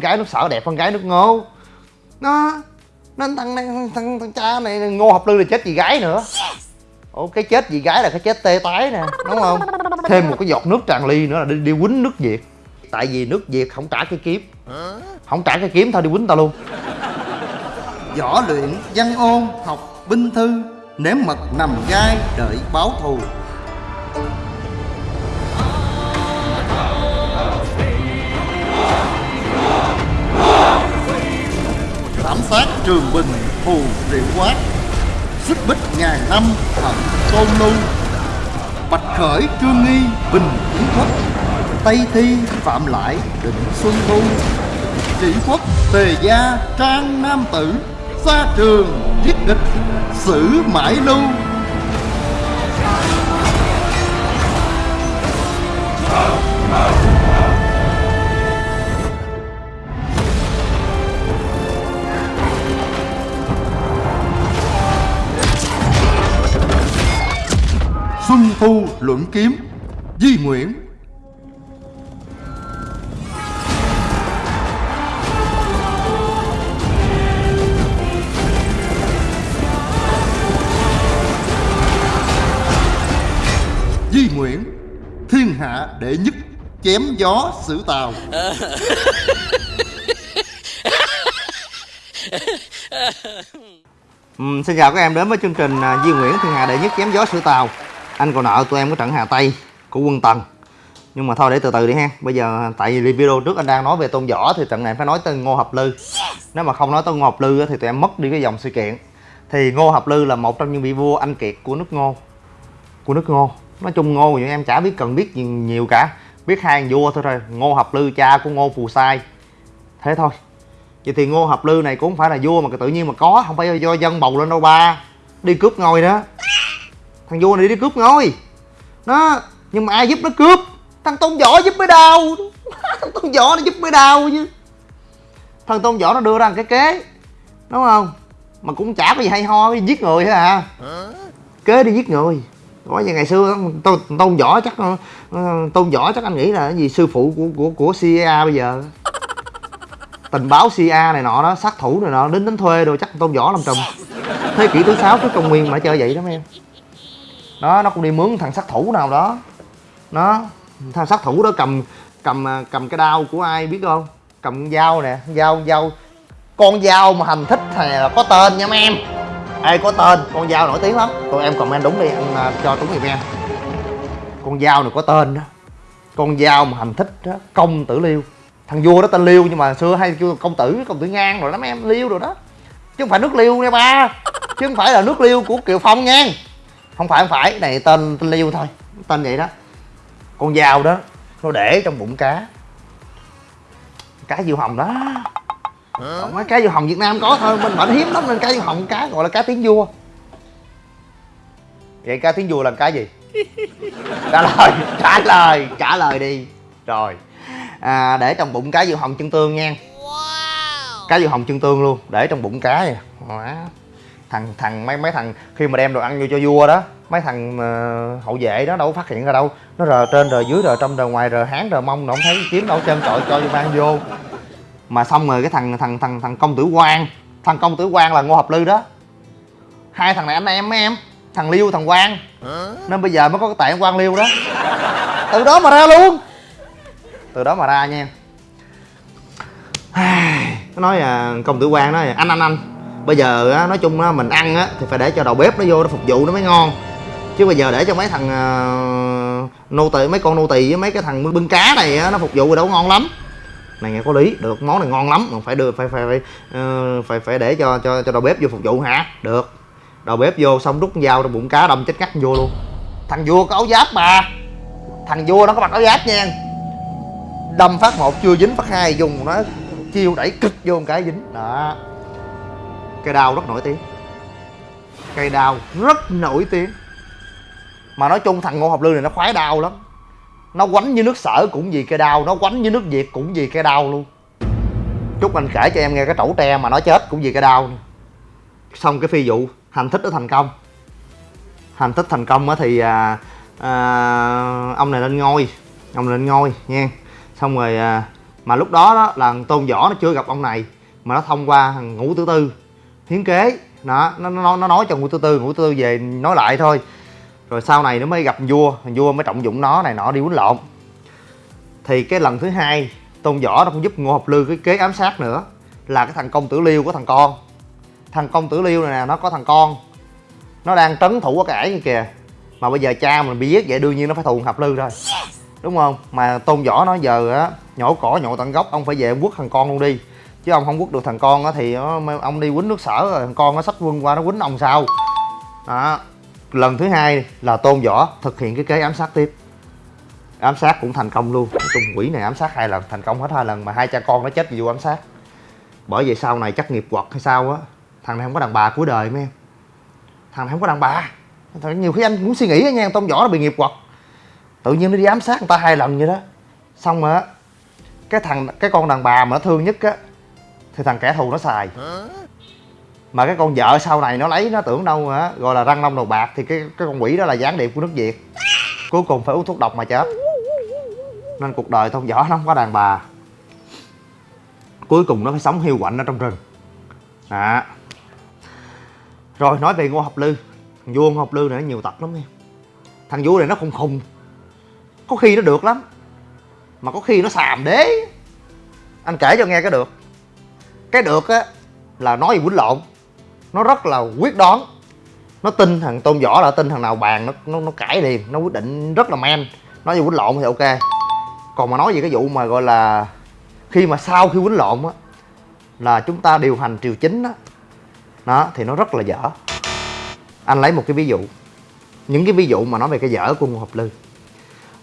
gái nước sở đẹp hơn gái nước ngô nó nó thằng, thằng, thằng, thằng cha này ngô học lư là chết vì gái nữa. Ồ cái chết vì gái là cái chết tê tái nè đúng không? Thêm một cái giọt nước tràn ly nữa là đi, đi quýnh nước việt. Tại vì nước việt không trả cái kiếm. Không trả cái kiếm thôi đi quýnh tao luôn. Võ luyện văn ôn học binh thư Nếm mật nằm gai đợi báo thù Thảm sát trường bình thù triệu quát. Xích bích ngàn năm Thận tôn lưu Bạch khởi, trương nghi, bình kiến quốc. Tây thi, phạm lại, định xuân thu. Chỉ quốc, tề gia, trang nam tử. Xa trường, giết địch xử mãi lưu Xuân Thu luận kiếm Di Nguyễn. Di Nguyễn Thiên hạ đệ nhất Chém gió xử tàu. Ừ, xin chào các em đến với chương trình à, Di Nguyễn Thiên Hạ Đệ Nhất Chém Gió xử Tàu. Anh còn nợ tụi em cái trận Hà Tây của quân Tần. Nhưng mà thôi, để từ từ đi ha. Bây giờ, tại vì video trước anh đang nói về Tôn Võ Thì trận này phải nói tên Ngô Hợp Lư. Nếu mà không nói tới Ngô Hợp Lư thì tụi em mất đi cái dòng sự kiện. Thì Ngô Hợp Lư là một trong những vị vua anh kiệt của nước Ngô. Của nước Ngô. Nói chung Ngô thì em chả biết cần biết gì nhiều cả. Biết hai vua thôi rồi. Ngô Hợp Lư cha của Ngô Phù Sai. Thế thôi. Vậy thì Ngô Hợp Lư này cũng không phải là vua mà tự nhiên mà có. Không phải do dân bầu lên đâu ba. Đi cướp ngôi đó. Thằng vua này đi cướp ngôi. Nó Nhưng mà ai giúp nó cướp? Thằng Tôn Võ giúp mới đau. Thằng Tôn Võ nó giúp mới đau chứ. Thằng Tôn Võ nó đưa ra một cái kế Đúng không? Mà cũng chả có gì hay ho Giết người hả à. Kế đi giết người. Nói như ngày xưa Tôn, tôn Võ chắc ờ, Tôn Võ chắc anh nghĩ là cái gì sư phụ của của của CIA bây giờ tình báo CIA này nọ đó sát thủ này nọ đến đến thuê rồi chắc tôn võ làm trùm. Thế kỷ thứ sáu trước công nguyên mà chơi vậy đó mấy em đó, nó cũng đi mướn thằng sát thủ nào đó. Nó, thằng sát thủ đó cầm cầm à, cầm cái đao của ai biết không? Cầm con dao nè dao dao, con dao mà hành thích này là có tên nha mấy em. Ai có tên, con dao nổi tiếng lắm. Tụi em comment đúng đi anh à, cho đúng thì em con dao này có tên đó. Con dao mà hành thích đó, công tử liêu. Thằng vua đó tên liêu nhưng mà xưa hay kêu công tử công tử ngang rồi lắm em, liêu rồi đó. Chứ không phải nước liêu nha ba. Chứ không phải là nước liêu của kiều phong nha không phải không phải. Này tên tên liêu thôi. Tên vậy đó. Con dao đó nó để trong bụng cá. Cá diều hồng đó. Còn mấy cá diều hồng việt nam có thôi. Bên bệnh hiếm lắm nên cá diều hồng cá gọi là cá tiếng vua. Vậy cá tiếng vua là cá gì? Trả lời trả lời trả lời đi. Rồi. À, để trong bụng cá diều hồng chân tương nha. Cá diều hồng chân tương luôn để trong bụng cá vậy Đó thằng thằng mấy mấy thằng khi mà đem đồ ăn vô cho vua đó mấy thằng uh, hậu vệ đó đâu có phát hiện ra đâu. Nó rờ trên rờ dưới rờ trong rờ ngoài rờ háng rờ mông nó không thấy kiếm đâu chân trọi cho vô mang vô. Mà xong rồi cái thằng thằng thằng thằng công tử quan thằng công tử quan là ngô hợp lư đó. Hai thằng này anh em mấy em? Thằng liêu thằng quan nên bây giờ mới có cái tạng quan liêu đó. Từ đó mà ra luôn. Từ đó mà ra nha. Nó nói à, công tử quan nói anh anh anh bây giờ á, nói chung á, mình ăn á thì phải để cho đầu bếp nó vô nó phục vụ nó mới ngon. Chứ bây giờ để cho mấy thằng uh, nô tỳ mấy con nô tỳ với mấy cái thằng bưng cá này á, nó phục vụ đâu ngon lắm. Này nghe có lý được món này ngon lắm mà phải đưa phải phải phải uh, phải phải để cho cho cho đầu bếp vô phục vụ hả? Được. Đầu bếp vô xong rút dao trong bụng cá đâm chết ngắt vô luôn. Thằng vua có áo giáp mà. Thằng vua nó có mặc áo giáp nha. Đâm phát một chưa dính phát hai dùng nó chiêu đẩy cực vô một cái dính. Đó cây đao rất nổi tiếng. Cây đao rất nổi tiếng. Mà nói chung thằng ngô học lư này nó khoái đao lắm. Nó quánh như nước sở cũng vì cây đao nó quánh như nước việt cũng vì cây đao luôn. Chúc anh kể cho em nghe cái trẩu tre mà nó chết cũng vì cây đao xong cái phi vụ hành thích nó thành công. Hành thích thành công á thì à, à, ông này lên ngôi ông này lên ngôi nha. Xong rồi à, mà lúc đó, đó là tôn võ nó chưa gặp ông này mà nó thông qua thằng ngũ tử tư hiến kế. Nó nó nó, nó nói cho ngũ tử tư ngũ tử tư về nói lại thôi. Rồi sau này nó mới gặp vua vua mới trọng dụng nó này nọ đi quýnh lộn. Thì cái lần thứ hai tôn võ nó cũng giúp ngô học lư cái kế ám sát nữa là cái thằng công tử liêu của thằng con. Thằng công tử liêu này nè nó có thằng con. Nó đang trấn thủ ở cái ải kia kìa. Mà bây giờ cha mình bị giết vậy đương nhiên nó phải thù hợp lư rồi đúng không? Mà tôn võ nó giờ á nhổ cỏ nhổ tận gốc ông phải về quất thằng con luôn đi chứ ông không quất được thằng con á thì ông đi quýnh nước sở rồi, thằng con nó sách quân qua nó quýnh ông sao? Đó. Lần thứ hai là tôn võ thực hiện cái kế ám sát tiếp. Ám sát cũng thành công luôn. Trung quỷ này ám sát hai lần, thành công hết hai lần mà hai cha con nó chết vì vụ ám sát. Bởi vậy sau này chắc nghiệp quật hay sao á, thằng này không có đàn bà cuối đời mấy em. Thằng này không có đàn bà. Thằng nhiều khi anh cũng suy nghĩ á nha, tôn võ nó bị nghiệp quật. Tự nhiên nó đi ám sát người ta hai lần vậy đó. Xong mà cái thằng cái con đàn bà mà nó thương nhất á thì thằng kẻ thù nó xài. Mà cái con vợ sau này nó lấy, nó tưởng đâu hả? Gọi là răng long đầu bạc, thì cái cái con quỷ đó là gián điệp của nước việt. Cuối cùng phải uống thuốc độc mà chết. Nên cuộc đời tôn võ nó không có đàn bà. Cuối cùng nó phải sống hiu quạnh ở trong rừng. Đó. Rồi, nói về ngô học lư. Thằng vua ngô học lư này nó nhiều tật lắm em thằng vua này nó khùng khùng. Có khi nó được lắm. Mà có khi nó xàm đế. Anh kể cho nghe cái được cái được á là nói gì quýnh lộn. Nó rất là quyết đoán. Nó tin thằng tôn võ là tin thằng nào bàn nó nó, nó cãi liền nó quyết định rất là men. Nói gì quýnh lộn thì ok. Còn mà nói về cái vụ mà gọi là khi mà sau khi quýnh lộn á là chúng ta điều hành triều chính á đó thì nó rất là dở. Anh lấy một cái ví dụ những cái ví dụ mà nói về cái dở của ngô hợp lư.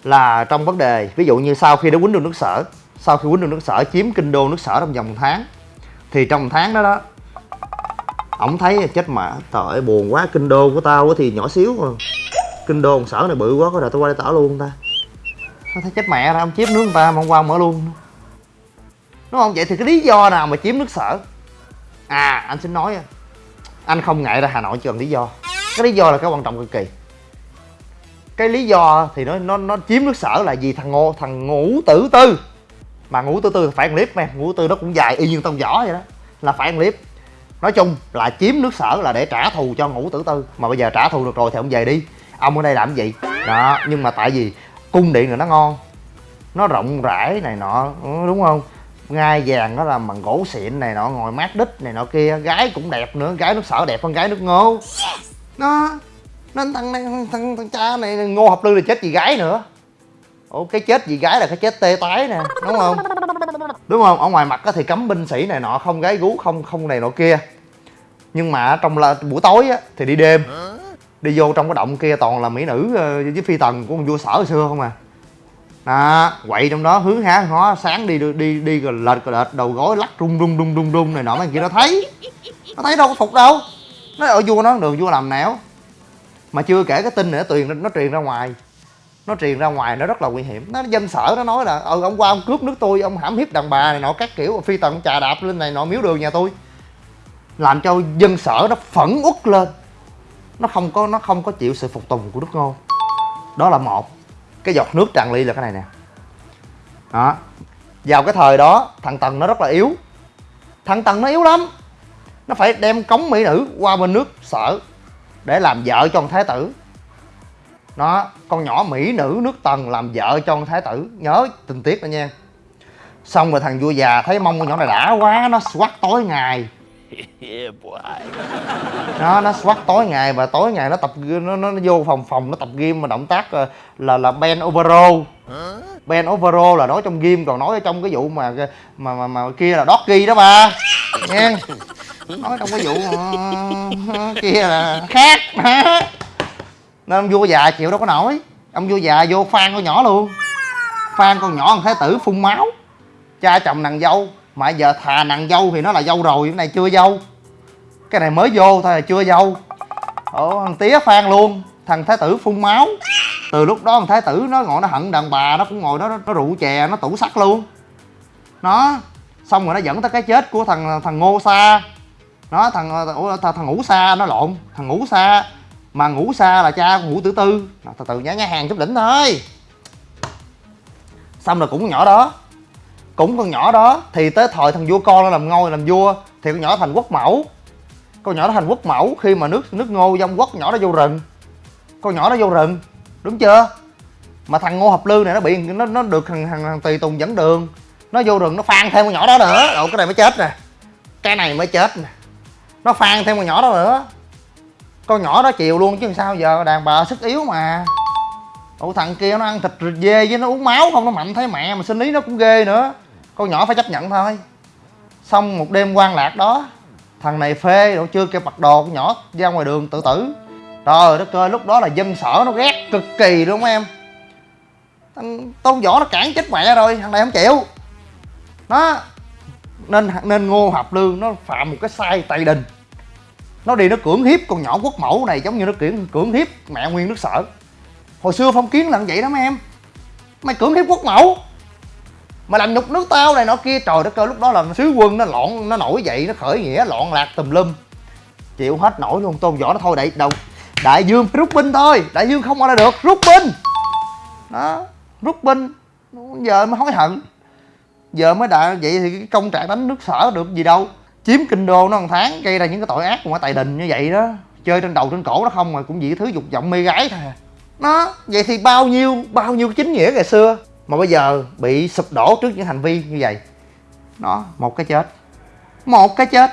Là trong vấn đề ví dụ như sau khi đã quýnh được nước sở sau khi quýnh được nước sở chiếm kinh đô nước sở trong vòng một tháng thì trong tháng đó đó, ổng thấy chết mà. Trời buồn quá, kinh đô của tao thì nhỏ xíu mà. Kinh đô sở này bự quá, có đời tao qua đây tao luôn ta. Nó thấy chết mẹ ra ông chiếm nước người ta, mà hôm qua mở luôn. Đúng không? Vậy thì cái lý do nào mà chiếm nước sở? À anh xin nói anh không ngại ra hà nội chỉ cần lý do. Cái lý do là cái quan trọng cực kỳ. Cái lý do thì nó nó nó chiếm nước sở là vì thằng ngô, thằng ngũ tử tư mà ngũ tử tư phải ăn clip mà ngũ tử tư nó cũng dài y như tông võ vậy đó. Là phải ăn clip nói chung là chiếm nước sở là để trả thù cho ngũ tử tư mà bây giờ trả thù được rồi thì ông về đi. Ông ở đây làm gì? Đó nhưng mà tại vì cung điện này nó ngon nó rộng rãi này nọ ừ, đúng không? Ngai vàng nó làm bằng gỗ xịn này nọ ngồi mát đít này nọ kia gái cũng đẹp nữa gái nước sở đẹp hơn gái nước ngô. Nó nên thằng này thằng, thằng cha này ngô học lư là chết vì gái nữa ủa, cái chết gì gái là cái chết tê tái nè, đúng không? Đúng không? Ở ngoài mặt thì cấm binh sĩ này nọ, không gái gú, không không này nọ kia. Nhưng mà trong là buổi tối á thì đi đêm. Đi vô trong cái động kia toàn là mỹ nữ ờ, với phi tần của con vua sở hồi xưa không à. Đó, quậy trong đó hướng há ngó sáng đi đi đi rồi lệch rồi lệch, đầu gối lắc rung rung rung rung rung này nọ, mấy kia nó thấy. Nó thấy đâu có phục đâu. Nó ở vua nó đường vua làm nẻo. Mà chưa kể cái tin nữa truyền nó truyền ra ngoài nó truyền ra ngoài nó rất là nguy hiểm. Nó dân sở, nó nói là ừ ông qua ông cướp nước tôi, ông hãm hiếp đàn bà này nọ, các kiểu, phi tần trà đạp lên này nọ, miếu đường nhà tôi. Làm cho dân sở nó phẫn uất lên. Nó không có, nó không có chịu sự phục tùng của nước ngô. Đó là một. Cái giọt nước tràn ly là cái này nè. Đó. Vào cái thời đó, thằng tần nó rất là yếu. Thằng tần nó yếu lắm. Nó phải đem cống mỹ nữ qua bên nước sở để làm vợ cho ông thái tử nó con nhỏ mỹ nữ nước tần làm vợ cho ông thái tử. Nhớ tình tiết đó nha. Xong rồi thằng vua già thấy mông con nhỏ này đã quá nó quắt tối ngày. Nó nó quắt tối ngày và tối ngày nó tập nó nó, nó vô phòng phòng nó tập game mà động tác ờ, là là ben overo ben overo là nói trong game còn nói ở trong cái vụ mà ờ, mà mà, mà kia là doggy đó ba. Nghe. Nói trong cái vụ mà, kia là khác nên ông vua già chịu đâu có nổi. Ông vua già vô phan con nhỏ luôn. Phan con nhỏ thằng thái tử phun máu. Cha chồng nàng dâu. Mà giờ thà nàng dâu thì nó là dâu rồi cái này chưa dâu. Cái này mới vô thôi là chưa dâu. Ồ thằng tía phan luôn. Thằng thái tử phun máu. Từ lúc đó thằng thái tử nó ngồi nó hận đàn bà nó cũng ngồi đó nó, nó rượu chè nó tủ sắt luôn. Nó xong rồi nó dẫn tới cái chết của thằng thằng ngô sa. Nó thằng thằng, thằng ngũ sa nó lộn. Thằng ngũ sa mà ngủ xa là cha ngủ ngũ tử tư từ từ nhá nhá hàng chút đỉnh thôi. Xong rồi cũng nhỏ đó. Cũng con nhỏ đó thì tới thời thằng vua con nó làm ngôi làm vua thì con nhỏ thành quốc mẫu. Con nhỏ đó thành quốc mẫu khi mà nước nước ngô dông quốc nhỏ đó vô rừng. Con nhỏ đó vô rừng đúng chưa? Mà thằng ngô hợp lư này nó bị nó nó được thằng thằng, thằng tùy tùng dẫn đường. Nó vô rừng nó phan thêm con nhỏ đó nữa. Rồi cái này mới chết nè. Cái này mới chết nè. Nó phan thêm con nhỏ đó nữa con nhỏ đó chịu luôn chứ sao giờ đàn bà sức yếu mà. Ủa, thằng kia nó ăn thịt dê với nó uống máu không, nó mạnh thấy mẹ mà sinh lý nó cũng ghê nữa. Con nhỏ phải chấp nhận thôi. Xong một đêm quan lạc đó, thằng này phê đồ chưa kêu mặc đồ, con nhỏ ra ngoài đường tự tử. Trời đất ơi, lúc đó là dân sở nó ghét cực kỳ đúng không em. Thằng tôn võ nó cản chết mẹ rồi, thằng này không chịu. Nó, nên nên ngô hợp lương, nó phạm một cái sai tày đình nó đi nó cưỡng hiếp con nhỏ quốc mẫu này giống như nó cưỡng cưỡng hiếp mẹ nguyên nước sở. Hồi xưa phong kiến là vậy đó mấy em. Mày cưỡng hiếp quốc mẫu. Mà làm nhục nước tao này nọ kia, trời đất ơi, lúc đó là sứ quân nó loạn, nó nổi dậy, nó khởi nghĩa, loạn lạc tùm lum. Chịu hết nổi luôn, tôn võ nó thôi, đại, đầu, đại dương phải rút binh thôi. Đại dương không ai đây được, rút binh. Đó, rút binh. Giờ mới hối hận. Giờ mới đại, vậy thì cái công trạng đánh nước sở được gì đâu chiếm kinh đô nó một tháng, gây ra những cái tội ác của tài đình như vậy đó. Chơi trên đầu trên cổ nó không mà cũng vì thứ dục vọng mê gái thôi. Nó, vậy thì bao nhiêu bao nhiêu chính nghĩa ngày xưa mà bây giờ bị sụp đổ trước những hành vi như vậy? Nó một cái chết. Một cái chết.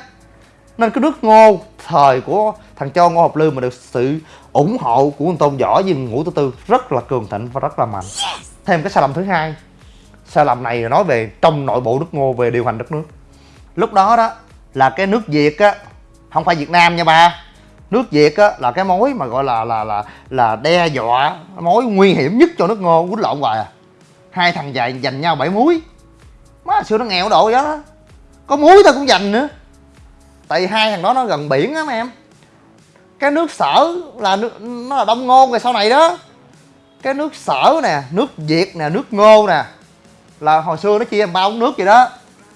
Nên cái nước ngô thời của thằng cho ngô học lư mà được sự ủng hộ của tôn võ với ngũ tư tư rất là cường thịnh và rất là mạnh. Thêm cái sai lầm thứ hai. Sai lầm này là nói về trong nội bộ nước ngô, về điều hành đất nước. Lúc đó đó là cái nước việt á, không phải việt nam nha ba. Nước việt á là cái mối mà gọi là là là là đe dọa, mối nguy hiểm nhất cho nước ngô, quýnh lộn hoài à. Hai thằng dài giành nhau bảy muối má, xưa nó nghèo độ đó. Có muối tao cũng giành nữa. Tại vì hai thằng đó nó gần biển á, mấy em. Cái nước sở là nước, nó là đông ngô rồi sau này đó. Cái nước sở nè, nước việt nè, nước ngô nè. Là hồi xưa nó chia bao ba nước vậy đó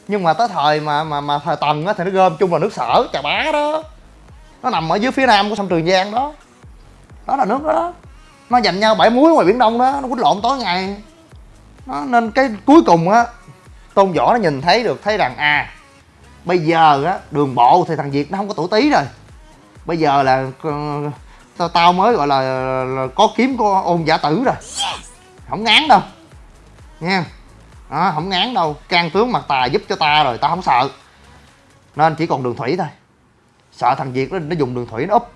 nhưng mà tới thời mà mà mà thời tần á thì nó gom chung vào nước sở trà bá đó. Nó nằm ở dưới phía nam của sông trường giang đó. Đó là nước đó, đó. nó dành nhau bãi muối ngoài biển đông đó nó quýnh lộn tối ngày. Nó nên cái cuối cùng á tôn võ nó nhìn thấy được thấy rằng à bây giờ á đường bộ thì thằng việt nó không có tuổi tí rồi. Bây giờ là ờ, tao tao mới gọi là, là có kiếm có ôn giả tử rồi. Không ngán đâu. Nha đó, không ngán đâu. Can tướng mặt tài giúp cho ta rồi tao không sợ. Nên chỉ còn đường thủy thôi. Sợ thằng việt nó, nó dùng đường thủy nó úp.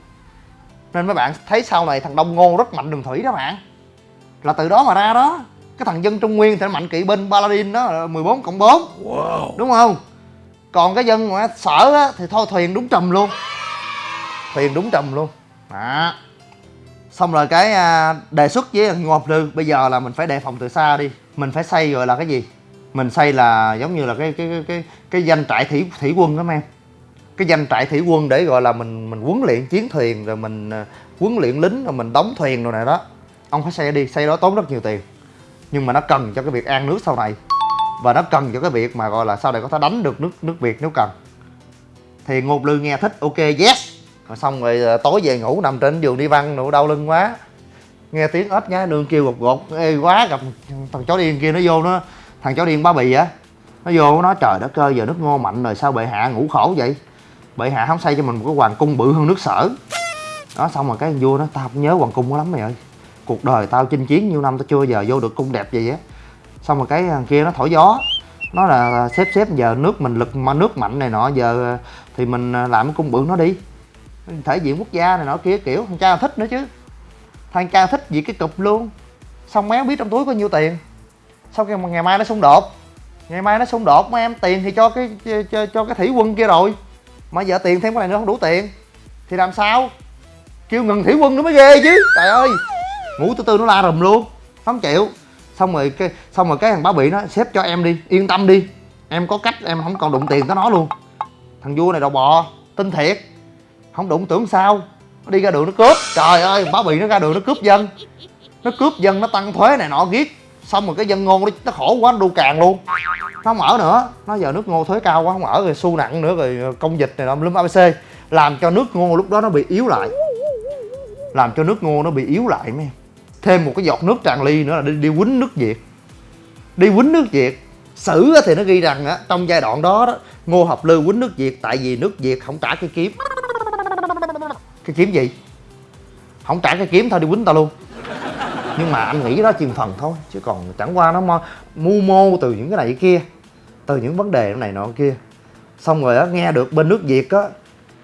Nên mấy bạn thấy sau này thằng đông ngô rất mạnh đường thủy đó bạn. Là từ đó mà ra đó. Cái thằng dân trung nguyên thì nó mạnh kỵ binh paladin đó 14 cộng 4 wow. đúng không? Còn cái dân mà sở á, thì thôi thuyền đúng trầm luôn. Thuyền đúng trầm luôn. Đó. Xong rồi cái à, đề xuất với ngô học lư bây giờ là mình phải đề phòng từ xa đi mình phải xây gọi là cái gì? Mình xây là giống như là cái cái cái cái, cái danh trại thủy thủy quân đó em cái danh trại thủy quân để gọi là mình mình huấn luyện chiến thuyền rồi mình ờ, huấn luyện lính rồi mình đóng thuyền rồi này đó. Ông phải xây đi xây đó tốn rất nhiều tiền. Nhưng mà nó cần cho cái việc an nước sau này. Và nó cần cho cái việc mà gọi là sau này có thể đánh được nước nước việt nếu cần. Thì ngô lư nghe thích ok yes. Rồi xong rồi ờ, tối về ngủ nằm trên giường đi văn nụ đau lưng quá nghe tiếng ếch nhá, đường kêu gột gột, ê, quá, gặp thằng chó điên kia nó vô nó, thằng chó điên bá bì á, nó vô nó trời đất ơi, giờ nước ngô mạnh rồi, sao bệ hạ ngủ khổ vậy? Bệ hạ không xây cho mình một cái hoàng cung bự hơn nước sở. Đó, xong rồi cái vua nó, tao không nhớ hoàng cung quá lắm mày ơi, cuộc đời tao chinh chiến nhiêu năm tao chưa giờ vô được cung đẹp vậy á. Xong rồi cái kia nó thổi gió, nó là xếp xếp giờ nước mình lực mà nước mạnh này nọ, giờ thì mình làm cái cung bự nó đi, thể diện quốc gia này nọ kia, kiểu, thằng cha thích nữa chứ thằng cha thích gì cái cục luôn. Xong méo biết trong túi có nhiêu tiền? Sau khi mà ngày mai nó xung đột ngày mai nó xung đột mà em tiền thì cho cái cho, cho cái thủy quân kia rồi. Mà giờ tiền thêm cái này nữa không đủ tiền. Thì làm sao? Kêu ngừng thủy quân nó mới ghê chứ. Trời ơi! Ngủ từ từ nó la rùm luôn. Không chịu. Xong rồi cái xong rồi cái thằng bá bị nó xếp cho em đi. Yên tâm đi. Em có cách em không còn đụng tiền tới nó luôn. Thằng vua này đầu bò tin thiệt. Không đụng tưởng sao nó đi ra đường nó cướp. Trời ơi bá bị nó ra đường nó cướp dân. Nó cướp dân nó tăng thuế này nọ ghét xong rồi cái dân ngô nó, khổ quá nó đu càng luôn. Nó không ở nữa. Nó giờ nước ngô thuế cao quá không ở rồi xu nặng nữa rồi công dịch này nọ lúm abc làm cho nước ngô lúc đó nó bị yếu lại. Làm cho nước ngô nó bị yếu lại mấy em. Thêm một cái giọt nước tràn ly nữa là đi, đi quýnh nước việt. Đi quýnh nước việt. Sử thì nó ghi rằng á trong giai đoạn đó đó ngô hợp lư quýnh nước việt tại vì nước việt không trả cái kiếm cái kiếm gì? Không trả cái kiếm thôi, đi quýnh tao luôn. Nhưng mà anh nghĩ đó chừng phần thôi, chứ còn chẳng qua nó mo- mưu mô từ những cái này cái kia, từ những vấn đề này nọ kia. Xong rồi á, nghe được bên nước việt á,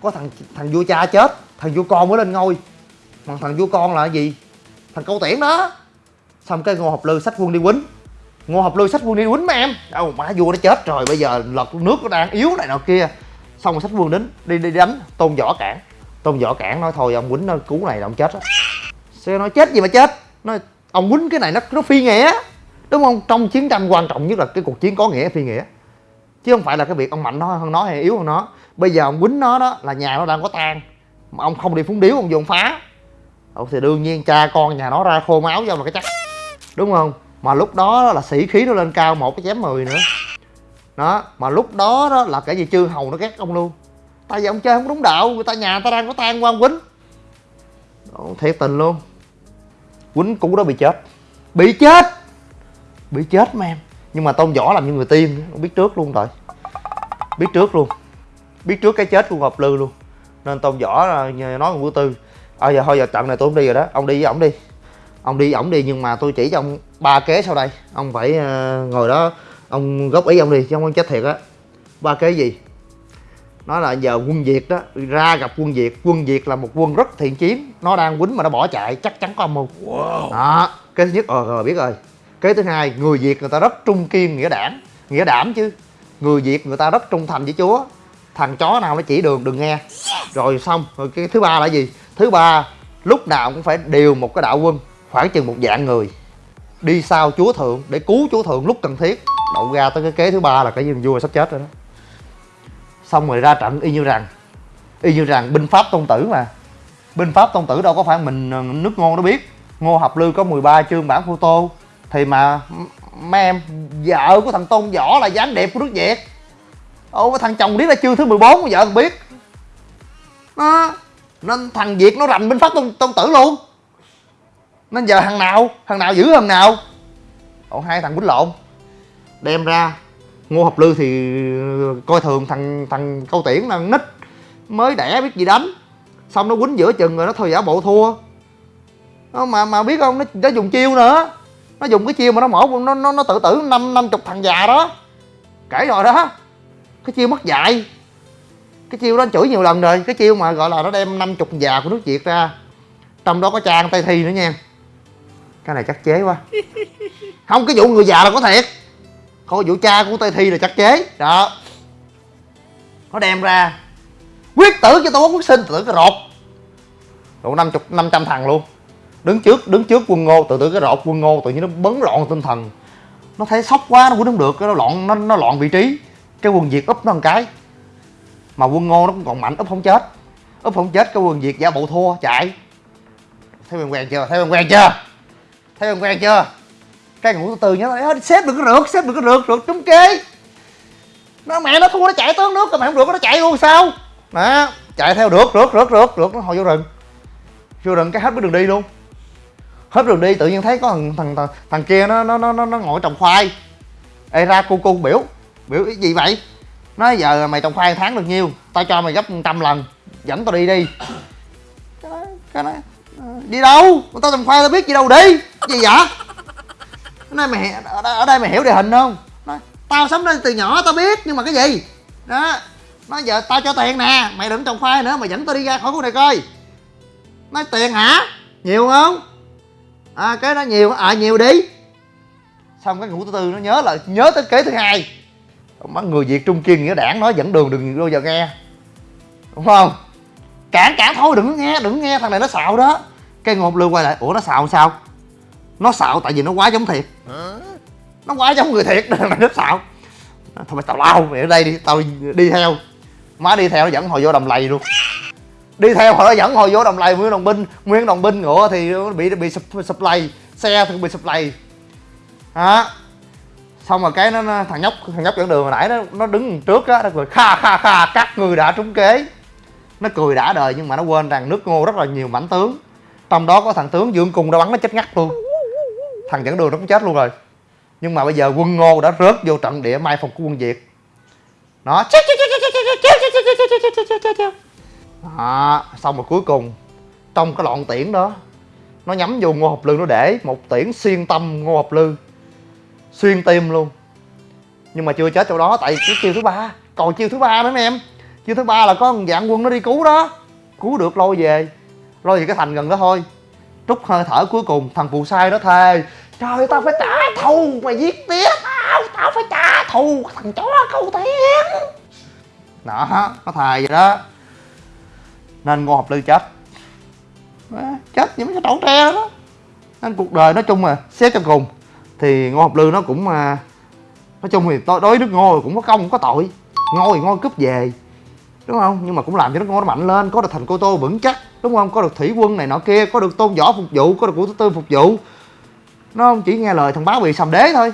có thằng thằng vua cha chết, thằng vua con mới lên ngôi. Mà thằng vua con là cái gì? Thằng câu tiễn đó. Xong cái ngô học lư sách quân đi quýnh. Ngô học lư sách quân đi quýnh mấy em. Đâu, má vua nó chết rồi, bây giờ lật nước nó đang yếu này nọ kia. Xong rồi sách quân đến, đi đi đánh tôn võ cản tôn võ cản nói thôi ông quýnh nó cứu này là ông chết á. Xe nói chết gì mà chết? Nói ông quýnh cái này nó nó phi nghĩa. Đúng không? Trong chiến tranh quan trọng nhất là cái cuộc chiến có nghĩa phi nghĩa. Chứ không phải là cái việc ông mạnh nó hơn nó hay yếu hơn nó. Bây giờ ông quýnh nó đó là nhà nó đang có tan, mà ông không đi phúng điếu ông vô ông phá. Ồ, thì đương nhiên cha con nhà nó ra khô máu vô mà cái chắc. Đúng không? Mà lúc đó là sĩ khí nó lên cao một cái chém mười nữa. Đó mà lúc đó đó là cái gì? Chư hầu nó ghét ông luôn tại vì ông chơi không đúng đạo người ta nhà người ta đang có tang quan quýnh. Ồ, thiệt tình luôn. Quýnh cũ đó bị chết. Bị chết? Bị chết mà em. Nhưng mà tôn võ làm như người tiên ông biết trước luôn rồi. Biết trước luôn. Biết trước cái chết của ngọc lư luôn. Nên tôn võ nói con vũ tư. À giờ thôi giờ trận này tôi không đi rồi đó. Ông đi với ổng đi. Ông đi ổng đi nhưng mà tôi chỉ cho ông ba kế sau đây. Ông phải ờ, ngồi đó. Ông góp ý ông đi chứ không chết thiệt á. Ba kế gì nói là giờ quân việt đó ra gặp quân việt. Quân việt là một quân rất thiện chiến. Nó đang quýnh mà nó bỏ chạy chắc chắn có âm mưu. Đó cái thứ nhất ờ rồi biết rồi. Cái thứ hai người việt người ta rất trung kiên nghĩa đảng nghĩa đảm chứ. Người việt người ta rất trung thành với chúa. Thằng chó nào nó chỉ đường đừng nghe. Rồi xong rồi cái thứ ba là gì? Thứ ba lúc nào cũng phải điều một cái đạo quân khoảng chừng một dạng người. Đi sau chúa thượng để cứu chúa thượng lúc cần thiết. Đậu ra tới cái kế thứ ba là cái viên vua sắp chết rồi đó xong rồi ra trận y như rằng y như rằng binh pháp tôn tử mà. Binh pháp tôn tử đâu có phải mình ờ, nước ngô nó biết. Ngô học lư có 13 chương bản photo tô. Thì mà mấy em vợ của thằng tôn võ là dáng đẹp của nước việt. Ô thằng chồng biết là chương thứ 14 của vợ không biết. Nó nên thằng việt nó rành binh pháp tôn, tôn tử luôn. Nên giờ thằng nào thằng nào giữ thằng nào. Ồ hai thằng quýnh lộn. Đem ra ngô hợp lư thì coi thường thằng thằng câu tiễn là nít mới đẻ biết gì đánh. Xong nó quýnh giữa chừng rồi nó thôi giả bộ thua. Nó mà mà biết không nó, nó dùng chiêu nữa. Nó dùng cái chiêu mà nó mổ nó nó, nó tự tử năm năm chục thằng già đó. Kể rồi đó. Cái chiêu mất dạy. Cái chiêu đó anh chửi nhiều lần rồi. Cái chiêu mà gọi là nó đem năm chục già của nước việt ra. Trong đó có trang tay thi nữa nha. Cái này chắc chế quá. Không cái vụ người già là có thiệt còn vụ cha của tây thi là chắc chế. Đó. Nó đem ra. Quyết tử cho tôi quốc sinh. Tự tử cái rột độ năm chục, năm trăm thằng luôn. Đứng trước đứng trước quân ngô. Tự tử cái rột quân ngô tự nhiên nó bấn loạn tinh thần. Nó thấy sốc quá, nó cũng không được. Cái nó loạn, nó nó loạn vị trí. Cái quân việt úp nó một cái. Mà quân ngô nó cũng còn mạnh, úp không chết. Úp không chết, cái quân việt giả bộ thua, chạy. Thấy quen quen chưa? Thấy quen quen chưa? Thấy quen quen chưa? Cái ngủ từ từ nhá xếp được cái rượt xếp được cái rượt rượt trúng kế nó mẹ nó thua nó chạy tới nước rồi mẹ không được nó chạy luôn sao? Đó chạy theo được rượt rượt rượt rượt nó hồi vô rừng. Vô rừng cái hết cái đường đi luôn. Hết đường đi tự nhiên thấy có thằng thằng thằng, thằng kia nó nó nó nó ngồi trồng khoai. Ê ra cu cu biểu. Biểu cái gì vậy? Nói giờ mày trồng khoai tháng được nhiêu? Tao cho mày gấp trăm lần. Dẫn tao đi đi. Cái nói, cái nói ờ, đi đâu? Tao trồng khoai tao biết gì đâu đi. Gì vậy? Nói mày ở đây, ở đây mày hiểu địa hình không? Nói, tao sống đây từ nhỏ tao biết nhưng mà cái gì? Đó. Nói giờ tao cho tiền nè mày đừng trồng khoai nữa mày dẫn tao đi ra khỏi khu này coi. Nói tiền hả? Nhiều không? À cái đó nhiều à nhiều đi. Xong cái ngủ thứ tư nó nhớ là nhớ tới kế thứ hai. Mắt người việt trung kiên nghĩa đảng nói dẫn đường đừng bao giờ nghe. Đúng không? Cản cản thôi đừng nghe đừng nghe thằng này nó xạo đó. Cái ngột lương quay lại ủa nó xạo sao? Nó xạo tại vì nó quá giống thiệt. Nó quá giống người thiệt nên mày nó xạo. Thôi mày tao lao mày ở đây đi tao đi theo. Má đi theo nó dẫn hồi vô đầm lầy luôn. Đi theo hồi nó dẫn hồi vô đầm lầy. Nguyên đồng binh nguyên đồng binh ngựa thì nó bị bị sụp lầy. Xe thì bị sụp lầy. Đó xong rồi cái nó, thằng nhóc thằng nhóc dẫn đường hồi nãy nó nó đứng trước á nó cười kha kha kha các người đã trúng kế. Nó cười đã đời nhưng mà nó quên rằng nước ngô rất là nhiều mảnh tướng. Trong đó có thằng tướng dương cung đã bắn nó chết ngắt luôn thằng dẫn đường nó cũng chết luôn rồi nhưng mà bây giờ quân ngô đã rớt vô trận địa mai phục của quân việt nó đó, xong rồi cuối cùng trong cái loạn tiễn đó nó nhắm vô ngô học lư nó để một tiễn xuyên tâm ngô học lư xuyên tim luôn nhưng mà chưa chết chỗ đó tại cái chiêu thứ ba còn chiêu thứ ba nữa mấy em chiêu thứ ba là có một dạng quân nó đi cứu đó cứu được lôi về lôi về cái thành gần đó thôi trút hơi thở cuối cùng thằng phù sai đó thề trời tao phải trả thù mày giết tiếp tao tao phải trả thù thằng chó câu tiền đó nó thề vậy đó. Nên ngô học lư chết. Đó, chết như mấy cái trổ tre đó. Nên cuộc đời nói chung là xét cho cùng. Thì ngô học lư nó cũng à, nói chung thì tôi đối với nước ngô cũng có công cũng có tội. Ngô thì ngô cướp về đúng không? Nhưng mà cũng làm cho nước ngon nó mạnh lên. Có được thành cô tô vững chắc. Đúng không? Có được thủy quân này nọ kia. Có được tôn võ phục vụ. Có được của thứ tư phục vụ. Nó không chỉ nghe lời thằng bá bì sầm đế thôi.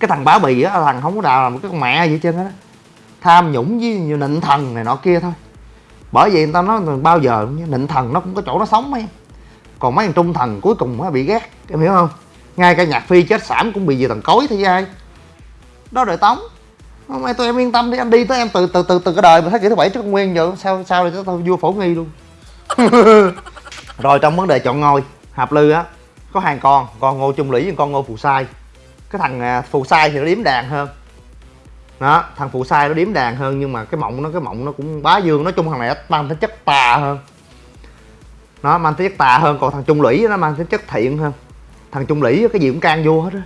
Cái thằng bá bì á, thằng không có đào làm cái con mẹ gì hết trơn á. Tham nhũng với nhiều nịnh thần này nọ kia thôi. Bởi vậy người ta nói bao giờ nịnh thần nó cũng có chỗ nó sống em còn mấy thằng trung thần cuối cùng nó bị ghét. Em hiểu không? Ngay cả nhạc phi chết sảm cũng bị vì thằng cối thế ai. Đó đời tống. Hôm nay tụi em yên tâm đi anh đi tới em từ từ từ từ cái đời mà thế kỷ thứ bảy trước nguyên giờ sao sao để tôi vua phổ nghi luôn. Rồi trong vấn đề chọn ngôi hạp lư á có hai con con ngô trung lũy và con ngô phù sai. Cái thằng à, phù sai thì nó điếm đàn hơn. Đó thằng phù sai nó điếm đàn hơn nhưng mà cái mộng nó cái mộng nó cũng bá dương nói chung thằng này mang tính chất tà hơn. Nó mang tính chất tà hơn còn thằng trung lũy nó mang tính chất thiện hơn. Thằng trung lũy cái gì cũng can vua hết á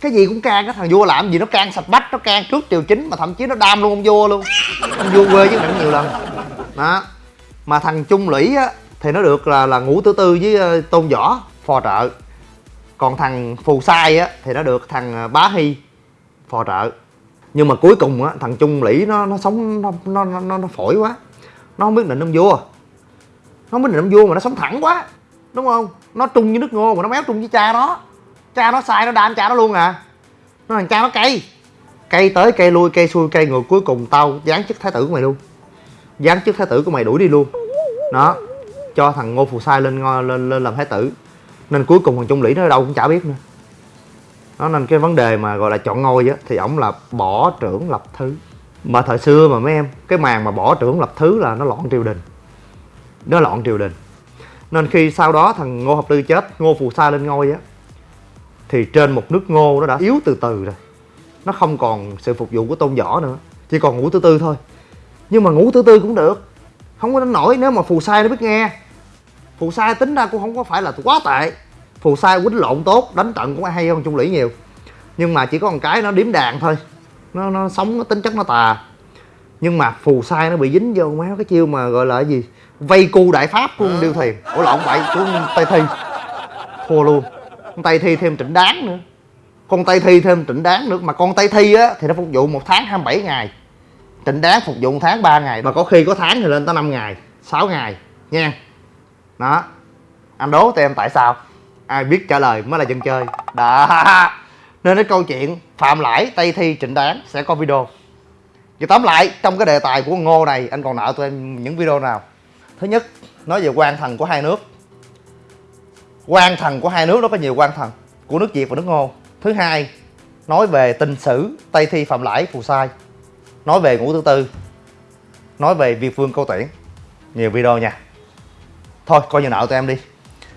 cái gì cũng can cái thằng vua làm gì nó can sạch bách nó can trước triều chính mà thậm chí nó đam luôn ông vua luôn. Ông vua quê với mình nhiều lần. Đó. Mà thằng trung lũy á thì nó được là là ngũ tứ tư với ờ, tôn võ phò trợ. Còn thằng phù sai á thì nó được thằng ờ, bá hy phò trợ. Nhưng mà cuối cùng á thằng trung lũy nó nó sống nó nó nó, nó phổi quá. Nó không biết định ông vua. Nó không biết định ông vua mà nó sống thẳng quá đúng không? Nó trung với nước ngô mà nó méo trung với cha nó cha nó sai nó đam cha nó luôn à? Nó thằng cha nó cây cây tới cây lui cây xuôi cây ngược cuối cùng tao dán chức thái tử của mày luôn. Dán chức thái tử của mày đuổi đi luôn. Đó, cho thằng ngô phù sai lên ngôi, lên lên làm thái tử. Nên cuối cùng thằng trung lĩ nó đâu cũng chả biết nữa. Đó, nên cái vấn đề mà gọi là chọn ngôi á, thì ổng là bỏ trưởng lập thứ. Mà thời xưa mà mấy em, cái màn mà bỏ trưởng lập thứ là nó loạn triều đình. Nó loạn triều đình. Nên khi sau đó thằng ngô Học tư chết, ngô phù sa lên ngôi á thì trên một nước ngô nó đã yếu từ từ rồi. Nó không còn sự phục vụ của tôn võ nữa. Chỉ còn ngủ thứ tư thôi. Nhưng mà ngủ thứ tư cũng được. Không có đánh nổi nếu mà phù sai nó biết nghe. Phù sai tính ra cũng không có phải là quá tệ. Phù sai quýnh lộn tốt, đánh trận cũng hay hơn trung lũy nhiều. Nhưng mà chỉ có một cái nó điếm đàn thôi. Nó nó sống, nó tính chất nó tà. Nhưng mà phù sai nó bị dính vô mấy cái chiêu mà gọi là cái gì? Vây cu đại pháp của điêu thuyền ủa, lộn vậy của tây thi. Thua luôn con tay thi thêm trịnh đáng nữa. Con tay thi thêm trịnh đáng nữa. Mà con tay thi á, thì nó phục vụ một tháng 27 ngày. Trịnh đáng phục vụ một tháng 3 ngày. Mà có khi có tháng thì lên tới 5 ngày 6 ngày, nha. Đó. Anh đố, tụi em tại sao? Ai biết trả lời mới là dân chơi. Đó. Nên cái câu chuyện, phạm lãi tây thi trịnh đáng sẽ có video. Và tóm lại, trong cái đề tài của ngô này, anh còn nợ tụi em những video nào? Thứ nhất, nói về quan thần của hai nước quan thần của hai nước nó có nhiều quan thần của nước việt và nước ngô. Thứ hai nói về tình sử tây thi phạm lãi phù sai. Nói về ngũ thứ tư nói về việt vương câu tuyển. Nhiều video nha. Thôi coi như nợ tụi em đi.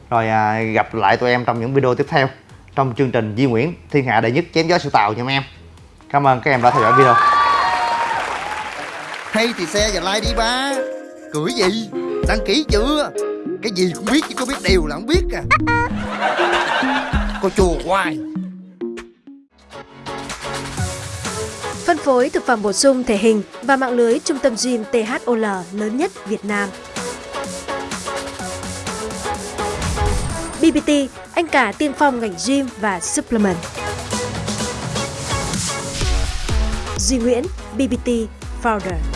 Rồi à, gặp lại tụi em trong những video tiếp theo trong chương trình Di Nguyễn Thiên Hạ Đệ Nhất Chém Gió Sự Tàu nha mấy em. Cảm ơn các em đã theo dõi video. Hay thì xe và like đi ba. Cười gì? Đăng ký chưa? Cái gì cũng biết chứ có biết điều là không biết à Cô chùa hoài Phân phối thực phẩm bổ sung thể hình và mạng lưới trung tâm gym THOL lớn nhất Việt Nam. BBT, anh cả tiên phong ngành gym và supplement. Duy Nguyễn, BBT Founder.